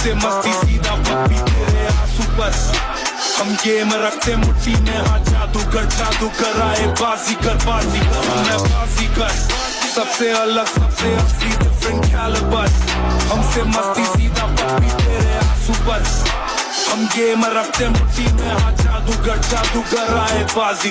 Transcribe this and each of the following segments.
हमसे मस्ती सीधा पप्पी तेरे आँसू पर। हम गेम रखते मुट्ठी में हाँ जादूगर जादूगर, आए बाजी कर बाजी कर मैं बाजी कर सबसे अलग, सबसे असली डिफरेंट कैलिबर हमसे मस्ती सीधा पप्पी तेरे आँसू पर। हम गेम रखते मुट्ठी में हाँ जादूगर जादूगर, आए बाजी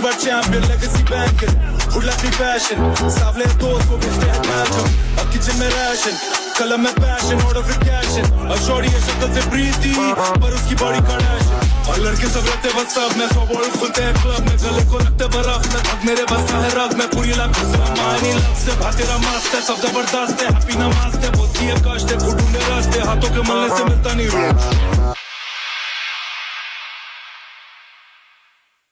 By champion, legacy banker. Who left me fashion? Savle dost को भी stay Malcolm. अब kitchen में ration, कलम में passion, order for cashing. और शॉर्टी है शक्ल से प्रीति, पर उसकी बॉडी कड़ाशन. और लड़के सब रहते बस सब में सौ बॉल खुलते हैं क्लब में गले को रखते बर्फ़ में थक मेरे बस का है रग में पूरी लाख से मायनी लग से भा तेरा मस्त है सब ज़बरदस्त है हैप्पी नमाज़ है बहुत ही कष्ट है घुटू में रास्ते हाथों के मलने से मिलता नहीं रोज